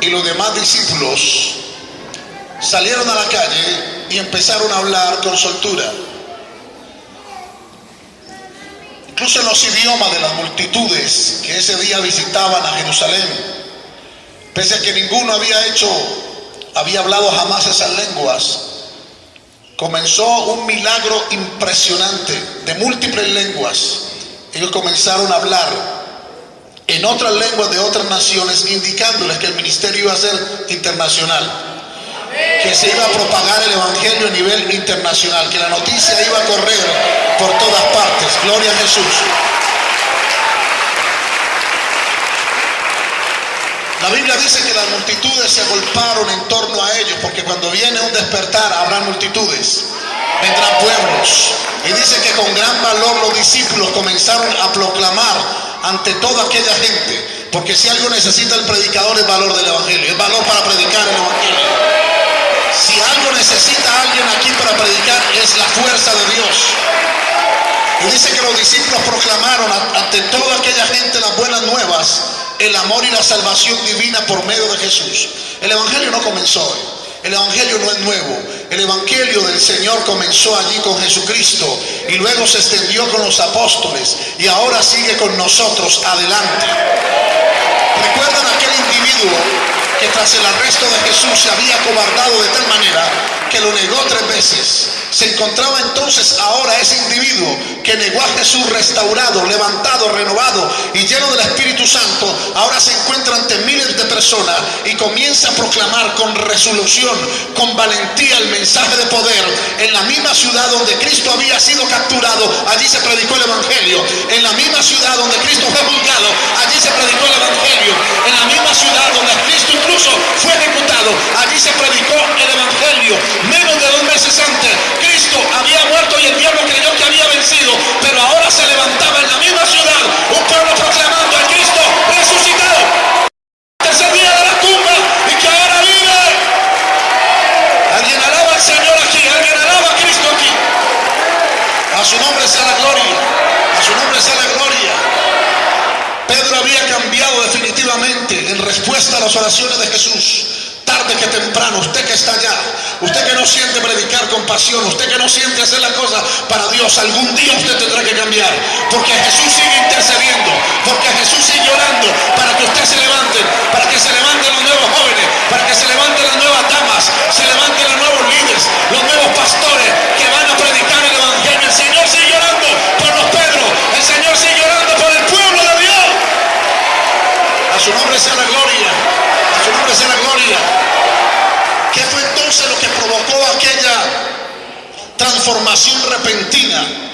Y los demás discípulos salieron a la calle y empezaron a hablar con soltura. Incluso en los idiomas de las multitudes que ese día visitaban a Jerusalén, pese a que ninguno había hecho, había hablado jamás esas lenguas, comenzó un milagro impresionante de múltiples lenguas. Ellos comenzaron a hablar en otras lenguas de otras naciones, indicándoles que el ministerio iba a ser internacional, que se iba a propagar el Evangelio a nivel internacional, que la noticia iba a correr por todas partes. Gloria a Jesús. La Biblia dice que las multitudes se agolparon en torno a ellos, porque cuando viene un despertar habrá multitudes, vendrán pueblos. Y dice que con gran valor los discípulos comenzaron a proclamar ante toda aquella gente, porque si algo necesita el predicador es valor del Evangelio, es valor para predicar el Evangelio. Si algo necesita alguien aquí para predicar es la fuerza de Dios. Y dice que los discípulos proclamaron ante toda aquella gente las buenas nuevas el amor y la salvación divina por medio de Jesús. El Evangelio no comenzó hoy. El Evangelio no es nuevo. El Evangelio del Señor comenzó allí con Jesucristo y luego se extendió con los apóstoles y ahora sigue con nosotros adelante. ¿Recuerdan aquel individuo que tras el arresto de Jesús se había cobardado de tal manera que lo negó tres veces? Se encontraba entonces ahora ese individuo que negó a Jesús restaurado, levantado, renovado y lleno del Espíritu Santo, ahora se encuentra ante miles de personas y comienza a proclamar con resolución, con valentía el mensaje de poder. En la misma ciudad donde Cristo había sido capturado, allí se predicó el Evangelio. En la misma ciudad donde Cristo fue juzgado, allí se predicó el Evangelio. En la misma ciudad donde Cristo incluso fue ejecutado, allí se predicó el Evangelio. Menos de dos temprano, usted que está allá, usted que no siente predicar con pasión, usted que no siente hacer las cosas para Dios, algún día usted tendrá que cambiar, porque Jesús sigue intercediendo, porque Jesús sigue orando para que usted se levante, para que se levanten los nuevos jóvenes, para que se levanten las nuevas damas, se levanten los nuevos líderes, los nuevos pastores que van a predicar el Evangelio. El Señor sigue orando por los Pedros, el Señor sigue orando por el pueblo de Dios. A su nombre sea la gloria, a su nombre sea la gloria. ¿Qué fue entonces lo que provocó aquella transformación repentina?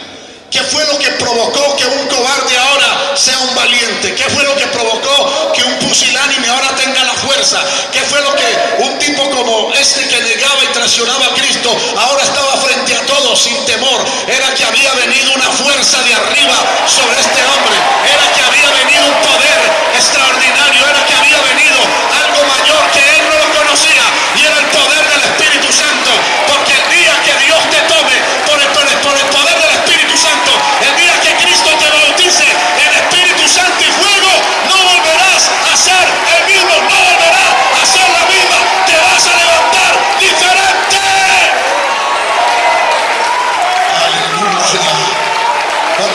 ¿Qué fue lo que provocó que un cobarde ahora sea un valiente? ¿Qué fue lo que provocó que un pusilánime ahora tenga la fuerza? ¿Qué fue lo que un tipo como este que negaba y traicionaba a Cristo ahora estaba frente a todos sin temor? Era que había venido una fuerza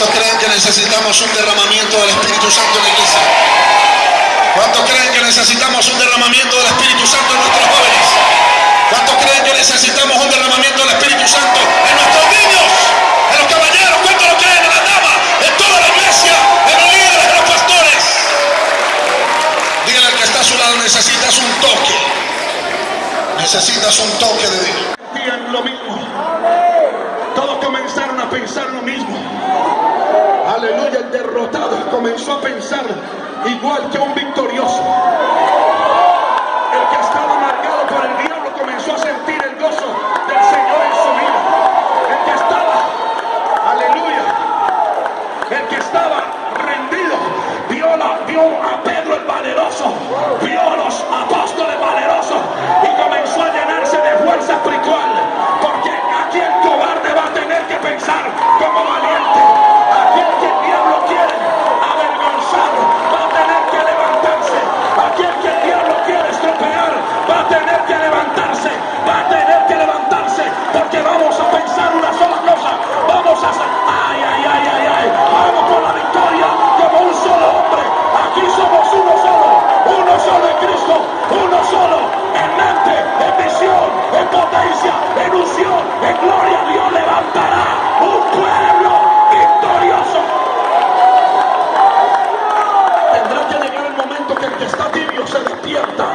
¿Cuántos creen que necesitamos un derramamiento del Espíritu Santo en la iglesia? ¿Cuántos creen que necesitamos un derramamiento del Espíritu Santo en nuestros jóvenes? ¿Cuántos creen que necesitamos un derramamiento del Espíritu Santo en nuestros niños? En los caballeros, ¿cuántos lo creen? En las damas, en toda la iglesia, en los líderes, en los pastores. Dígale al que está a su lado, necesitas un toque. Necesitas un toque de Dios. Lo mismo. Todos comenzaron a pensar lo mismo. Aleluya, el derrotado comenzó a pensar igual que un victorioso. El que estaba marcado por el diablo comenzó a sentir el gozo del Señor en su vida. El que estaba, aleluya, el que estaba rendido, vio, la, vio a Pedro el valeroso, de gloria Dios levantará un pueblo victorioso. Tendrá que llegar el momento que el que está tibio se despierta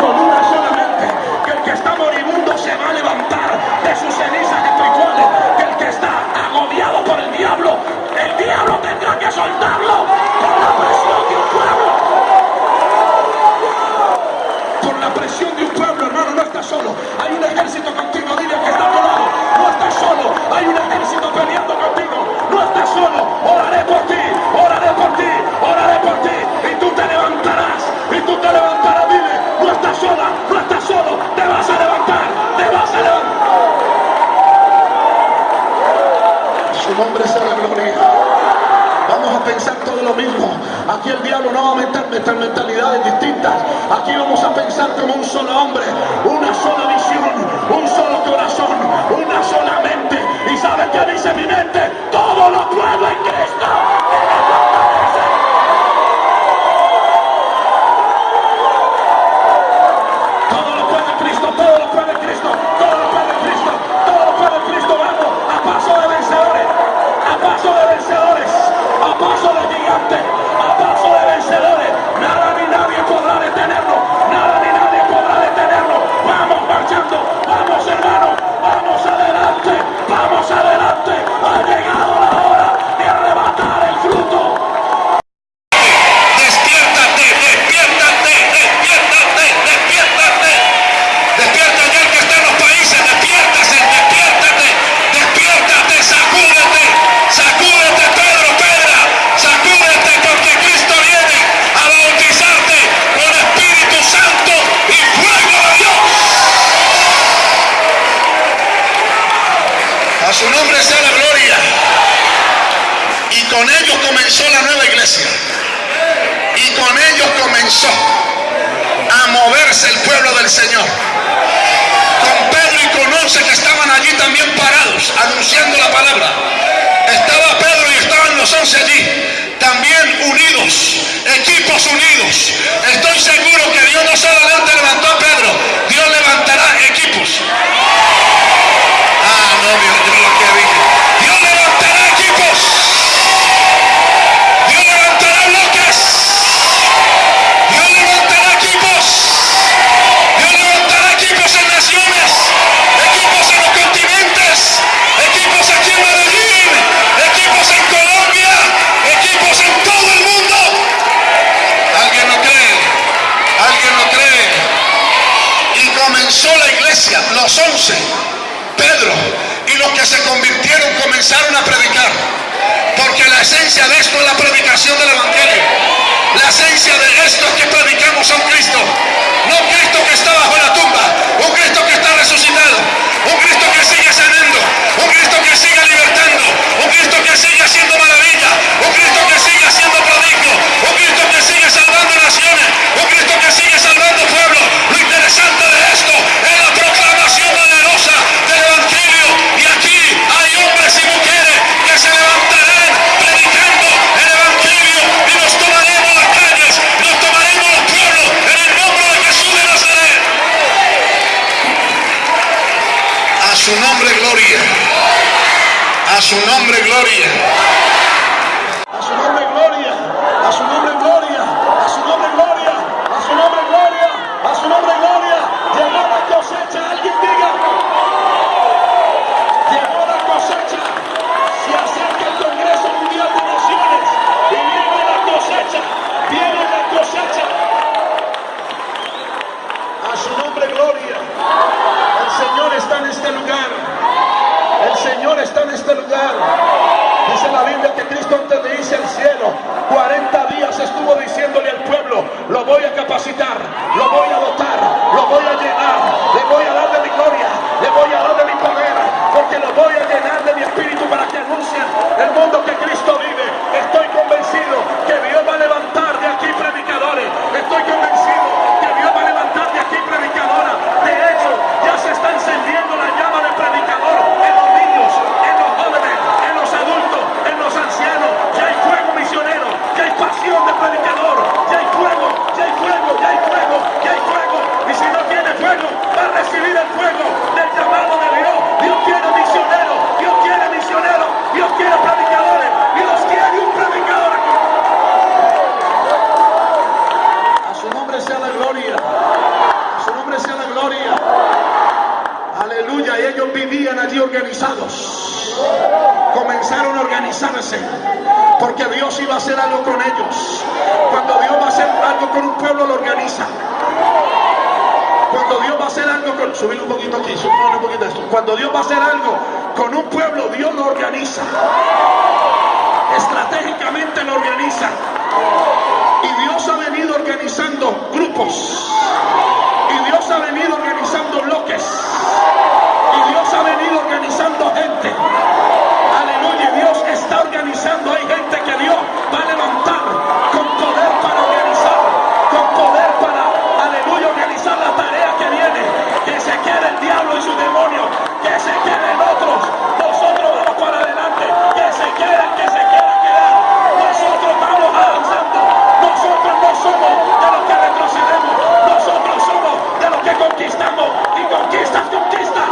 con una sola mente que el que está moribundo se va a levantar de sus cenizas espirituales, que el que está agobiado por el diablo, el diablo tendrá que soltarlo con la Hay un ejército peleando contigo. No estás solo. Oraré por ti, oraré por ti, oraré por ti. Y tú te levantarás. Y tú te levantarás, dile. No estás sola, no estás solo. Te vas a levantar, te vas a levantar. Su nombre la gloria. Vamos a pensar todo lo mismo. Aquí el diablo no va a meter, mentalidades distintas. Aquí vamos a pensar como un solo hombre, una sola visión, un solo corazón, una sola mente. ¿Y sabe qué dice mi mente? Todo lo puedo en Cristo. A su nombre sea la gloria. Y con ellos comenzó la nueva iglesia y con ellos comenzó a moverse el pueblo del Señor. Con Pedro y con once que estaban allí también parados, anunciando la palabra. Estaba Pedro y estaban los once allí, también unidos, equipos unidos. Estoy seguro que Dios no solamente levantó a Pedro, los once, Pedro y los que se convirtieron comenzaron a predicar. Porque la esencia de esto es la predicación del Evangelio. La esencia de esto es que predicamos a Cristo. No Cristo que está bajo la tumba. Un Cristo que está resucitado. Un Cristo que sigue sanando. Un Cristo que sigue libertando. Un Cristo que sigue haciendo maravilla. A su nombre, gloria. and el the Porque Dios iba a hacer algo con ellos. Cuando Dios va a hacer algo con un pueblo, lo organiza. Cuando Dios va a hacer algo con... Subir un poquito aquí, subir un poquito esto. Cuando Dios va a hacer algo con un pueblo, Dios lo organiza. Estratégicamente lo organiza. Y Dios ha venido organizando grupos. Y Dios ha venido organizando bloques. Y Dios ha venido organizando gente. Hay gente que Dios va a levantar con poder para organizar. Con poder para, aleluya, organizar la tarea que viene. Que se quede el diablo y su demonio. Que se queden otros. Nosotros vamos para adelante. Que se queden, que se quieran quedar. Nosotros vamos avanzando. Nosotros no somos de los que retrocedemos. Nosotros somos de los que conquistamos. Y conquistas, conquista. Conquistas,